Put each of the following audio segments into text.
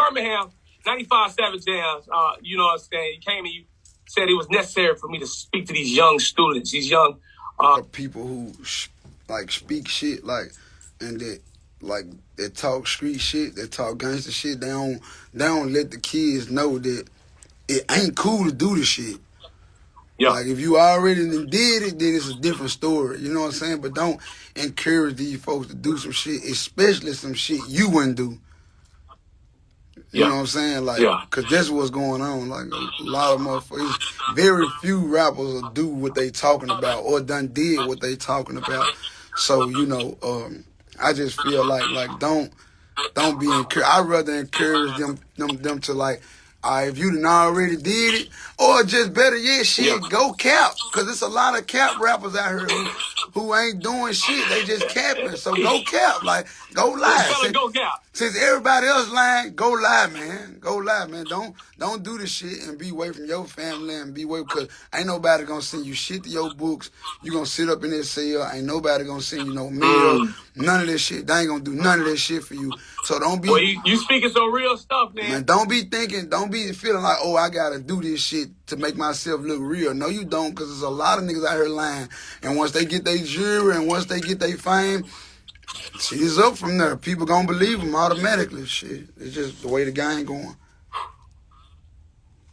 Birmingham, 95 Savage Jams, uh, you know what I'm saying? You came and you said it was necessary for me to speak to these young students, these young uh, people who like speak shit like and that like they talk street shit, they talk gangster shit. They don't they don't let the kids know that it ain't cool to do the shit. Yeah. Like if you already did it, then it's a different story. You know what I'm saying? But don't encourage these folks to do some shit, especially some shit you wouldn't do. You yeah. know what I'm saying? Like, yeah. cause that's what's going on. Like a lot of motherfuckers, very few rappers will do what they talking about or done did what they talking about. So you know, um, I just feel like like don't don't be encouraged. I'd rather encourage them them them to like uh, if you done already did it, or just better yet, shit, yeah. go cap. Cause there's a lot of cap rappers out here who, who ain't doing shit. They just capping. So go cap. Like, go live. Since, go cap. Since everybody else lying, go live, man. Go live, man. Don't don't do this shit and be away from your family and be away because ain't nobody gonna send you shit to your books. You gonna sit up in this cell. Ain't nobody gonna send you no mail. Mm. None of this shit. They ain't gonna do none of this shit for you. So don't be. Well, you, you speaking some real stuff, man. man. Don't be thinking. Don't be feeling like, oh, I gotta do this shit to make myself look real. No, you don't, because there's a lot of niggas out here lying. And once they get their jury and once they get their fame, shit is up from there. People gonna believe them automatically. Shit, it's just the way the game going.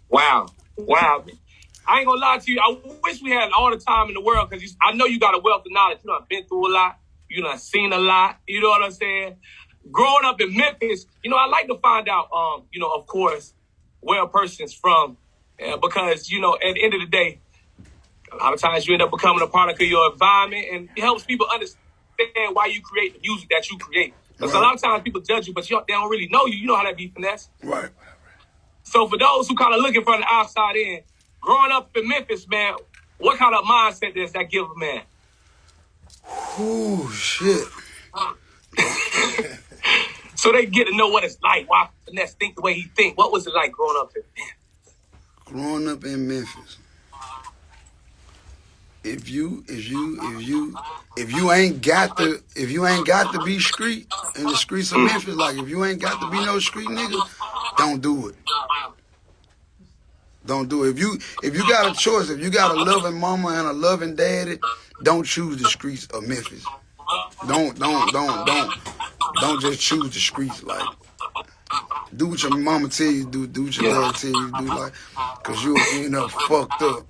Wow, wow. I ain't gonna lie to you. I wish we had all the time in the world because I know you got a wealth of knowledge. You know, I've been through a lot. You know, I've seen a lot. You know what I'm saying? Growing up in Memphis, you know, I like to find out, um, you know, of course, where a person's from uh, because, you know, at the end of the day, a lot of times you end up becoming a product of your environment and it helps people understand why you create the music that you create. Because right. a lot of times people judge you, but you, they don't really know you. You know how that be finesse. Right. So for those who kind of looking from the outside in, growing up in Memphis, man, what kind of mindset does that give a man? Oh shit. so they get to know what it's like. Why finesse think the way he think. What was it like growing up in Memphis? growing up in Memphis, if you if you if you if you ain't got to if you ain't got to be street in the streets of Memphis, like if you ain't got to be no street nigga, don't do it. Don't do it. If you if you got a choice, if you got a loving mama and a loving daddy, don't choose the streets of Memphis. Don't don't don't don't don't just choose the streets like do what your mama tell you do, do what your yeah. dad tell you do, like, cause you'll end up fucked up.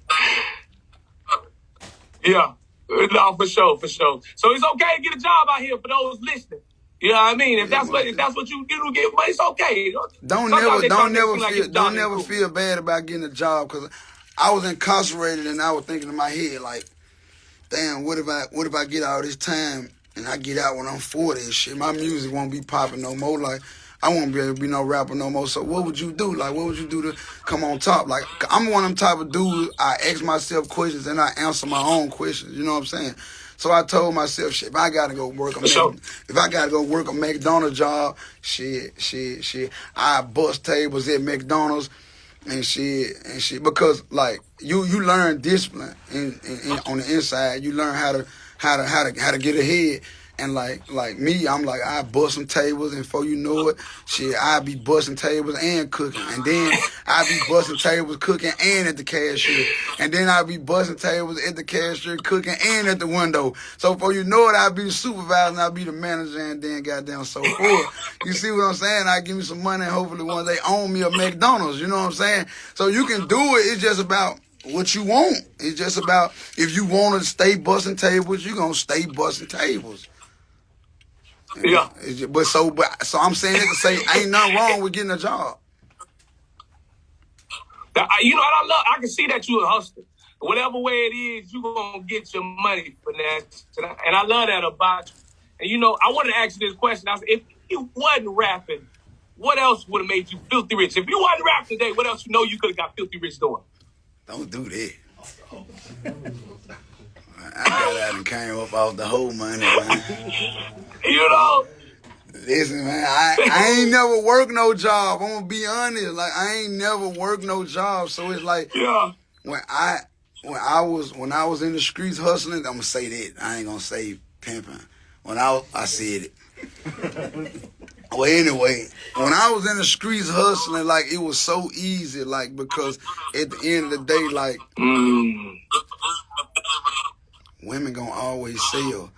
Yeah, no, for sure, for sure. So it's okay to get a job out here for those listening. You know what I mean? If that's what if that's what you get get, but it's okay. Don't Sometimes never don't never feel like don't never feel bad about getting a job because I was incarcerated and I was thinking in my head like, damn, what if I what if I get all this time and I get out when I'm 40 and shit? My music won't be popping no more. Like I won't be able to be no rapper no more. So what would you do? Like, what would you do to come on top? Like, I'm one of them type of dudes. I ask myself questions and I answer my own questions. You know what I'm saying? So I told myself, shit, if I gotta go work a if I gotta go work a McDonald's job, shit, shit, shit, I bust tables at McDonald's and shit and shit because like you you learn discipline in, in, in, on the inside. You learn how to how to how to how to get ahead. And like like me, I'm like I bust some tables, and before you know it, shit, I be busting tables and cooking, and then I be busting tables, cooking, and at the cashier, and then I be busting tables at the cashier, cooking, and at the window. So before you know it, I be the supervisor, I be the manager, and then goddamn so forth. You see what I'm saying? I give me some money, and hopefully one day own me a McDonald's. You know what I'm saying? So you can do it. It's just about what you want. It's just about if you want to stay busting tables, you're gonna stay busting tables. Yeah. But so, but so I'm saying it to say ain't nothing wrong with getting a job. You know, I love. I can see that you a hustler. Whatever way it is, you gonna get your money for that. And I love that about you. And you know, I wanted to ask you this question. I said, if you wasn't rapping, what else would have made you filthy rich? If you wasn't rapping today, what else you know you could have got filthy rich doing? Don't do that. I got out and came up off the whole money, man. You know? Listen, man, I, I ain't never worked no job. I'm gonna be honest. Like I ain't never worked no job. So it's like yeah. when I when I was when I was in the streets hustling, I'm gonna say that. I ain't gonna say pimping. When I I said it. Well, anyway, when I was in the streets hustling, like it was so easy, like because at the end of the day, like mm. women gonna always sell.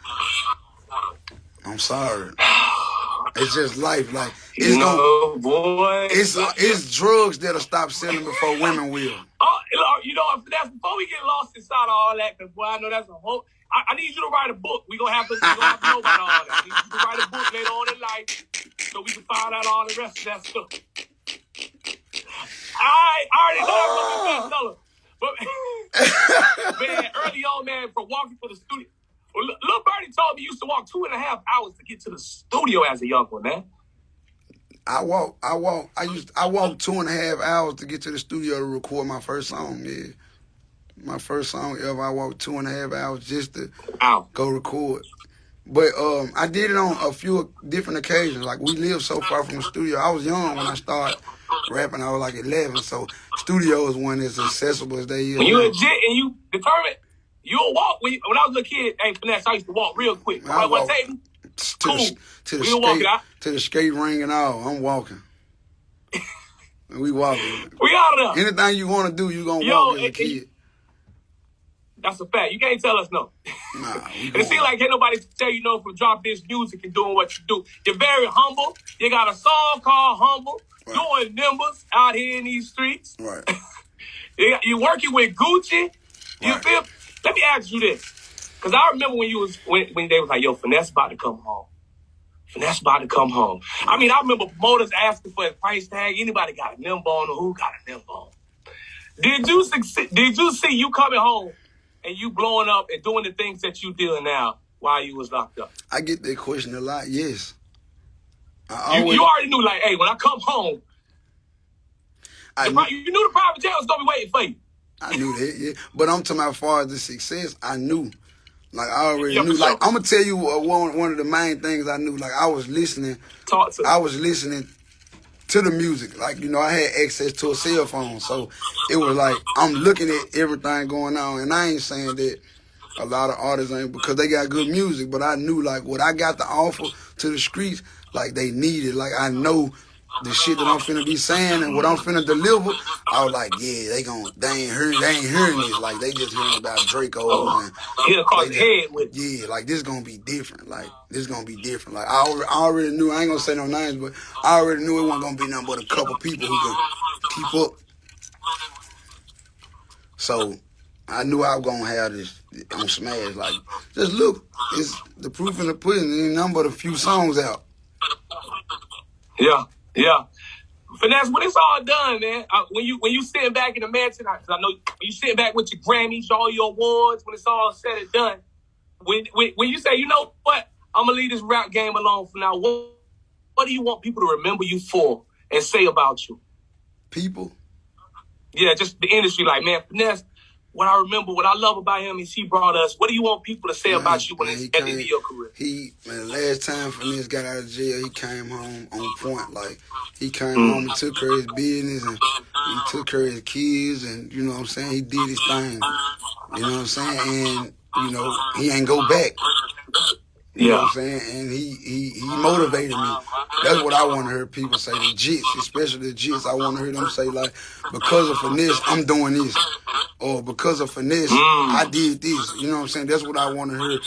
I'm sorry. It's just life. Like it's no, gonna, boy. It's it's drugs that'll stop selling before women will. Oh, you know, that's before we get lost inside of all that, because boy, I know that's a whole. I, I, need you to write a book. We gonna have to, we gonna have to know about all that. I need you to write a book later on in life so we can find out all the rest of that stuff. I, already know I'm gonna be bestseller. But man, early on, man, from walking to the studio. Well, little Birdie told me you used to walk two and a half hours to get to the studio as a young one, man. I walk, I walk, I used, I walked two and a half hours to get to the studio to record my first song. Yeah, my first song ever. I walked two and a half hours just to Ow. go record. But um, I did it on a few different occasions. Like we live so far from the studio. I was young when I started rapping. I was like 11, so studio is one as accessible as they is. When you legit and you determined, you'll walk. When, you, when I was a kid, hey, finesse, I used to walk real quick. I, I walk to cool. the, to the skate, to the skate ring and all. I'm walking. And we walking. We out of there. Anything you want to do, you gonna Yo, walk as a kid. That's a fact. You can't tell us no. Nah, it seems like ain't nobody tell you no from dropping this music and doing what you do. You're very humble. You got a song called Humble, right. doing numbers out here in these streets. Right. You're working with Gucci. You right. feel? Let me ask you this. Cause I remember when you was when, when they was like, yo, Finesse about to come home. Finesse about to come home. I mean, I remember promoters asking for a price tag. Anybody got a nimble on or who got a nimble on? Did you succeed, did you see you coming home and you blowing up and doing the things that you doing now while you was locked up? I get that question a lot. Yes. Always, you, you, already knew, like, hey, when I come home, I knew, you knew the private jail was gonna be waiting for you. I knew that, yeah. But I'm talking about as far as the success, I knew. Like I already yeah, knew. Sure. Like I'm gonna tell you uh, one one of the main things I knew. Like I was listening. Talk to. I was listening to the music. Like, you know, I had access to a cell phone. So it was like I'm looking at everything going on. And I ain't saying that a lot of artists ain't because they got good music, but I knew like what I got to offer to the streets, like they needed. Like I know the shit that I'm finna be saying and what I'm finna deliver, I was like, yeah, they gon' they ain't hearing they ain't hearing this. Like they just hearing about Draco oh, and like, head with yeah, like this gonna be different. Like this gonna be different. Like I already, I already knew I ain't gonna say no names, but I already knew it wasn't gonna be nothing but a couple people who can keep up. So I knew I was gonna have this on Smash. Like, just look, it's the proof in the pudding. Ain't nothing but a few songs out. Yeah. Yeah. Finesse, when it's all done, man, uh, when you when you sitting back in the mansion, I, I know when you sitting back with your Grammys, all your awards, when it's all said and done, when when, when you say, you know what, I'm gonna leave this rap game alone for now. What what do you want people to remember you for and say about you? People. Yeah, just the industry. Like, man, Finesse, what I remember, what I love about him is he brought us. What do you want people to say man, about you when it's at the end of your career? He, man, last time for Finesse got out of jail, he came home on point. Like he came mm. home and took care of his business and he took care of his kids and you know what I'm saying. He did his thing. You know what I'm saying, and you know he ain't go back. You yeah. know what I'm saying? And he, he he motivated me. That's what I want to hear people say. The jits, especially the jits, I want to hear them say like, because of finesse, I'm doing this. Or because of finesse, mm. I did this. You know what I'm saying? That's what I want to hear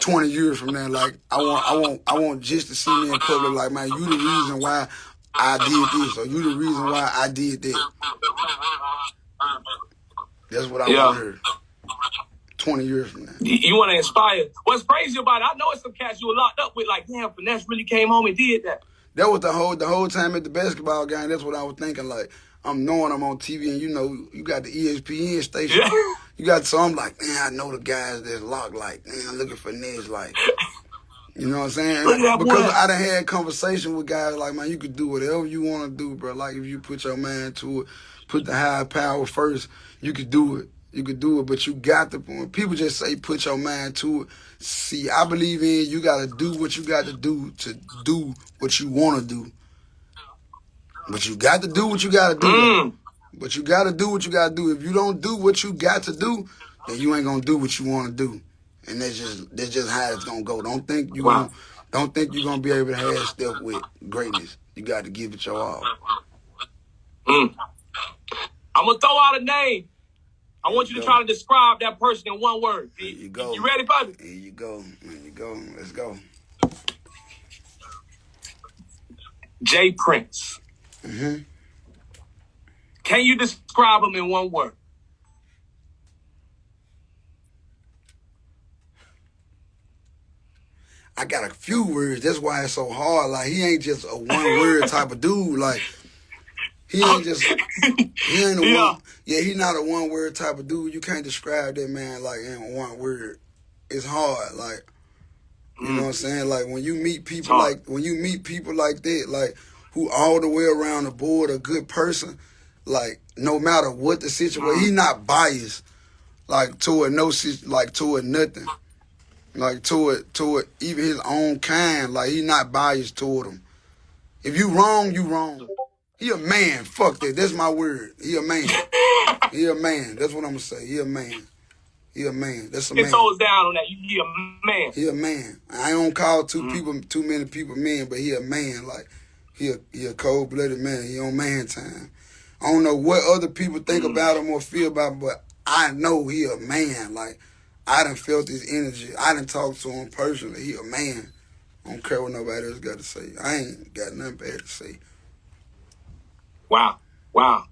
20 years from now. Like I want I want I want just to see me in public like, man, you the reason why I did this, or you the reason why I did that. That's what I yeah. want to hear. 20 years from now. You, you want to inspire. What's crazy about it, I know it's some cats you were locked up with, like, damn, Finesse really came home and did that. That was the whole the whole time at the basketball game. That's what I was thinking. Like, I'm knowing I'm on TV, and you know, you got the ESPN station. Yeah. You got so I'm like, man, I know the guys that's locked. Like, man, I'm looking for Nez. Like, you know what I'm saying? Because boy. I done had conversation with guys like, man, you could do whatever you want to do, bro. Like, if you put your mind to it, put the high power first, you could do it you could do it, but you got to. When people just say put your mind to it, see, I believe in you. Got to do what you got to do to do what you want to do. But you got to do what you got to do. Mm. But you got to do what you got to do. If you don't do what you got to do, then you ain't gonna do what you want to do. And that's just that's just how it's gonna go. Don't think you wow. gonna Don't think you're gonna be able to have stuff with greatness. You got to give it your all. Mm. I'm gonna throw out a name. I want you, you to try to describe that person in one word. You go. You ready, buddy? Here you go. There you go. Let's go. J. Prince. Mm-hmm. Can you describe him in one word? I got a few words. That's why it's so hard. Like he ain't just a one word type of dude. Like he ain't just he ain't a yeah. one. Yeah, he not a one word type of dude. You can't describe that man like in one word. It's hard. Like you mm. know what I'm saying? Like when you meet people like when you meet people like that, like who all the way around the board a good person, like no matter what the situation, mm. he not biased like toward no like toward nothing like toward toward even his own kind. Like he not biased toward him. If you wrong, you wrong. He a man. Fuck that. That's my word. He a man. he a man. That's what I'm gonna say. He a man. He a man. That's a man. Get toes down on that. He a man. He a man. I don't call two mm people, too many people men, but he a man. Like he a he a cold blooded man. He on man time. I don't know what other people think mm about him or feel about him, but I know he a man. Like I done felt his energy. I done talked to him personally. He a man. I don't care what nobody else got to say. I ain't got nothing bad to say. Wow. Wow.